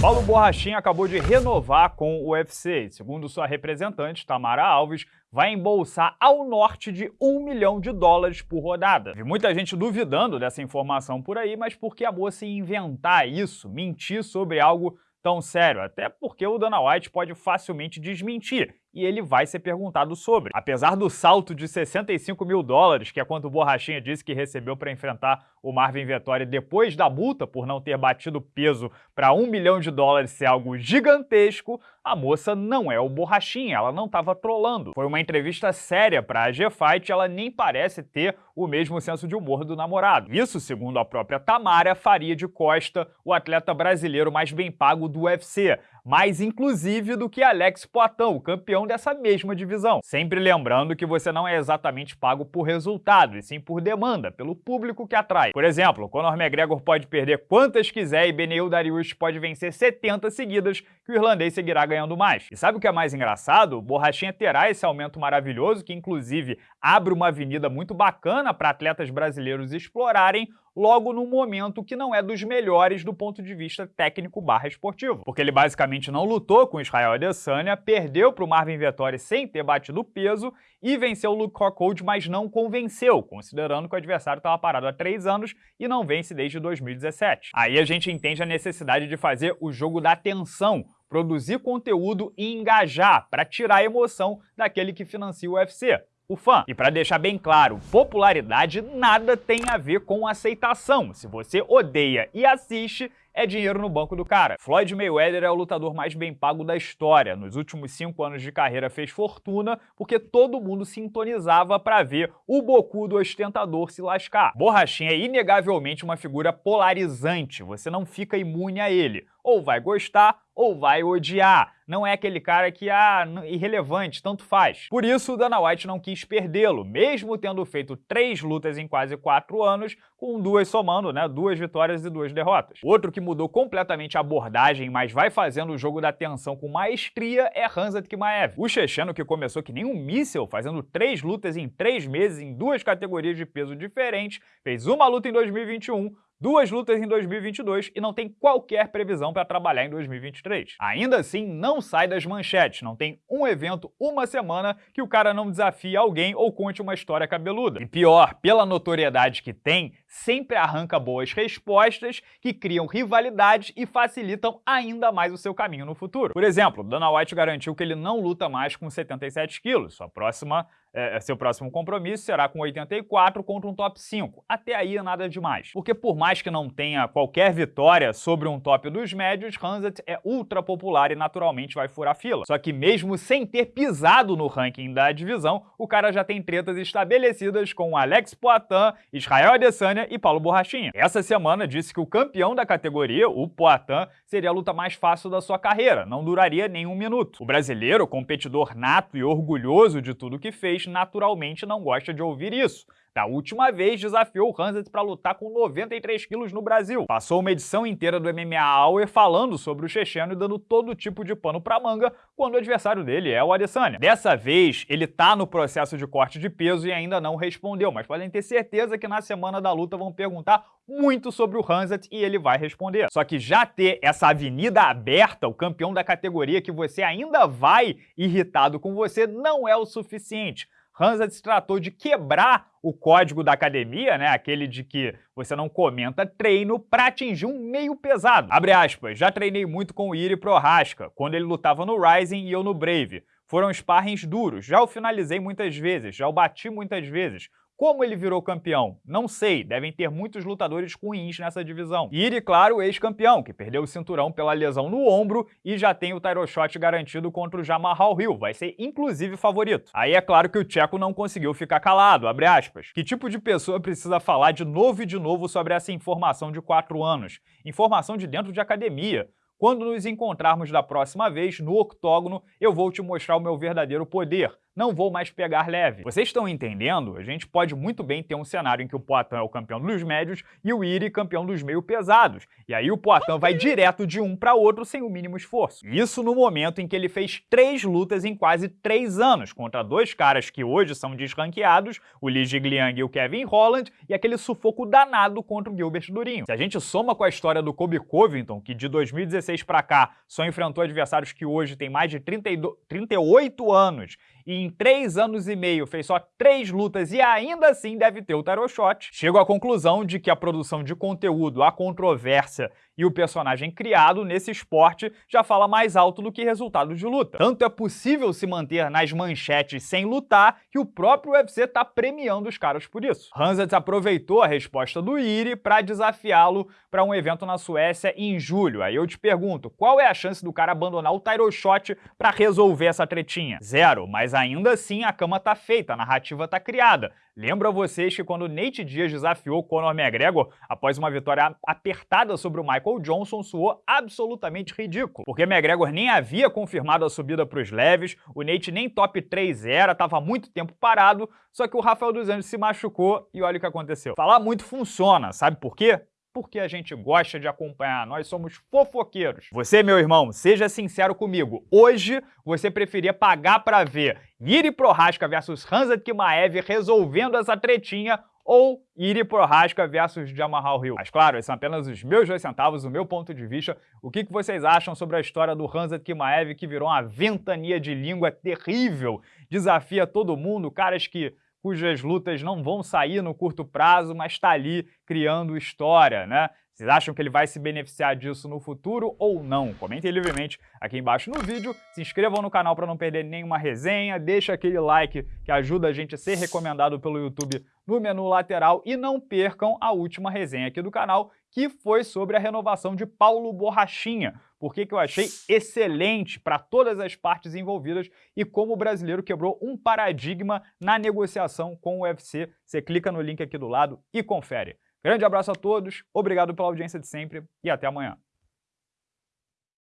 Paulo Borrachinha acabou de renovar com o UFC. Segundo sua representante, Tamara Alves, vai embolsar ao norte de um milhão de dólares por rodada. Vi muita gente duvidando dessa informação por aí, mas por que a moça inventar isso, mentir sobre algo tão sério? Até porque o Dana White pode facilmente desmentir e ele vai ser perguntado sobre. Apesar do salto de 65 mil dólares, que é quanto o Borrachinha disse que recebeu para enfrentar o Marvin Vettori depois da multa por não ter batido peso para um milhão de dólares ser algo gigantesco, a moça não é o Borrachinha, ela não estava trolando. Foi uma entrevista séria para a G-Fight ela nem parece ter o mesmo senso de humor do namorado. Isso, segundo a própria Tamara, faria de Costa o atleta brasileiro mais bem pago do UFC, mais inclusive do que Alex Poitin, o campeão dessa mesma divisão. Sempre lembrando que você não é exatamente pago por resultado, e sim por demanda, pelo público que atrai. Por exemplo, Conor McGregor pode perder quantas quiser e Beneil Dariush pode vencer 70 seguidas, que o irlandês seguirá ganhando mais. E sabe o que é mais engraçado? O Borrachinha terá esse aumento maravilhoso, que inclusive abre uma avenida muito bacana para atletas brasileiros explorarem, logo num momento que não é dos melhores do ponto de vista técnico barra esportivo. Porque ele basicamente não lutou com Israel Adesanya, perdeu para o Marvin Vettori sem ter batido peso e venceu o Luke Rockhold, mas não convenceu, considerando que o adversário estava parado há três anos e não vence desde 2017. Aí a gente entende a necessidade de fazer o jogo da atenção, produzir conteúdo e engajar para tirar a emoção daquele que financia o UFC o fã. E para deixar bem claro, popularidade nada tem a ver com aceitação. Se você odeia e assiste, é dinheiro no banco do cara. Floyd Mayweather é o lutador mais bem pago da história. Nos últimos cinco anos de carreira fez fortuna porque todo mundo sintonizava para ver o bocudo ostentador se lascar. Borrachinha é inegavelmente uma figura polarizante, você não fica imune a ele. Ou vai gostar ou vai odiar. Não é aquele cara que, ah, irrelevante, tanto faz. Por isso, Dana White não quis perdê-lo, mesmo tendo feito três lutas em quase quatro anos, com duas somando, né, duas vitórias e duas derrotas. Outro que mudou completamente a abordagem, mas vai fazendo o jogo da tensão com maestria, é Hanzat Kimaev. O checheno que começou que nem um míssel, fazendo três lutas em três meses em duas categorias de peso diferentes, fez uma luta em 2021, duas lutas em 2022 e não tem qualquer previsão para trabalhar em 2023. Ainda assim, não sai das manchetes, não tem um evento, uma semana, que o cara não desafie alguém ou conte uma história cabeluda. E pior, pela notoriedade que tem, sempre arranca boas respostas que criam rivalidades e facilitam ainda mais o seu caminho no futuro. Por exemplo, Dana White garantiu que ele não luta mais com 77 quilos, sua próxima é, é, seu próximo compromisso será com 84 contra um top 5. Até aí nada demais. Porque por mais que não tenha qualquer vitória sobre um top dos médios, Hanset é ultra popular e naturalmente vai furar fila. Só que mesmo sem ter pisado no ranking da divisão, o cara já tem tretas estabelecidas com Alex Poitin, Israel Adesanya e Paulo Borrachinha. Essa semana disse que o campeão da categoria, o Poitin, seria a luta mais fácil da sua carreira, não duraria nem um minuto. O brasileiro, competidor nato e orgulhoso de tudo que fez, naturalmente não gosta de ouvir isso. Da última vez, desafiou o Hanset para lutar com 93 quilos no Brasil. Passou uma edição inteira do MMA Hour falando sobre o checheno e dando todo tipo de pano pra manga quando o adversário dele é o Adesanya. Dessa vez, ele tá no processo de corte de peso e ainda não respondeu, mas podem ter certeza que na semana da luta vão perguntar muito sobre o Hanset e ele vai responder. Só que já ter essa avenida aberta, o campeão da categoria que você ainda vai irritado com você, não é o suficiente. Hansa se tratou de quebrar o código da academia, né, aquele de que você não comenta treino, para atingir um meio pesado. Abre aspas, já treinei muito com o Iri Prohaska, quando ele lutava no Rising e eu no Brave. Foram sparrings duros, já o finalizei muitas vezes, já o bati muitas vezes. Como ele virou campeão? Não sei, devem ter muitos lutadores ruins nessa divisão. Iri, claro, ex-campeão, que perdeu o cinturão pela lesão no ombro e já tem o title shot garantido contra o Jamal Hill, vai ser inclusive favorito. Aí é claro que o Tcheco não conseguiu ficar calado, abre aspas. Que tipo de pessoa precisa falar de novo e de novo sobre essa informação de quatro anos? Informação de dentro de academia. Quando nos encontrarmos da próxima vez, no octógono, eu vou te mostrar o meu verdadeiro poder não vou mais pegar leve. Vocês estão entendendo? A gente pode muito bem ter um cenário em que o Poitin é o campeão dos médios e o Iri campeão dos meio pesados. E aí o Poitin vai direto de um para outro sem o mínimo esforço. Isso no momento em que ele fez três lutas em quase três anos, contra dois caras que hoje são desranqueados, o Li Jigliang e o Kevin Holland, e aquele sufoco danado contra o Gilbert Durinho. Se a gente soma com a história do Kobe Covington, que de 2016 para cá só enfrentou adversários que hoje têm mais de 32, 38 anos e em três anos e meio fez só três lutas e ainda assim deve ter o tarot shot, chego à conclusão de que a produção de conteúdo, a controvérsia e o personagem criado nesse esporte já fala mais alto do que resultados de luta. Tanto é possível se manter nas manchetes sem lutar que o próprio UFC está premiando os caras por isso. Hanzat aproveitou a resposta do Iri para desafiá-lo para um evento na Suécia em julho. Aí eu te pergunto, qual é a chance do cara abandonar o Tyro Shot para resolver essa tretinha? Zero, mas ainda assim a cama tá feita, a narrativa tá criada. Lembro a vocês que quando Nate Diaz desafiou Conor McGregor após uma vitória apertada sobre o Michael Johnson, soou absolutamente ridículo, porque McGregor nem havia confirmado a subida para os leves, o Nate nem top 3 era, estava muito tempo parado, só que o Rafael dos Anjos se machucou e olha o que aconteceu. Falar muito funciona, sabe por quê? Porque a gente gosta de acompanhar, nós somos fofoqueiros. Você, meu irmão, seja sincero comigo, hoje você preferia pagar para ver Iri Prohaska versus Hansa Kimaev resolvendo essa tretinha ou Iri Prohaska versus Jamal Hill. Mas claro, esses são apenas os meus dois centavos, o meu ponto de vista. O que, que vocês acham sobre a história do Hansa Kimaev que virou uma ventania de língua terrível, desafia todo mundo, caras que cujas lutas não vão sair no curto prazo, mas está ali criando história, né? Vocês acham que ele vai se beneficiar disso no futuro ou não? Comentem livremente aqui embaixo no vídeo, se inscrevam no canal para não perder nenhuma resenha, deixa aquele like que ajuda a gente a ser recomendado pelo YouTube no menu lateral e não percam a última resenha aqui do canal, que foi sobre a renovação de Paulo Borrachinha, porque que eu achei excelente para todas as partes envolvidas e como o brasileiro quebrou um paradigma na negociação com o UFC. Você clica no link aqui do lado e confere. Grande abraço a todos, obrigado pela audiência de sempre e até amanhã.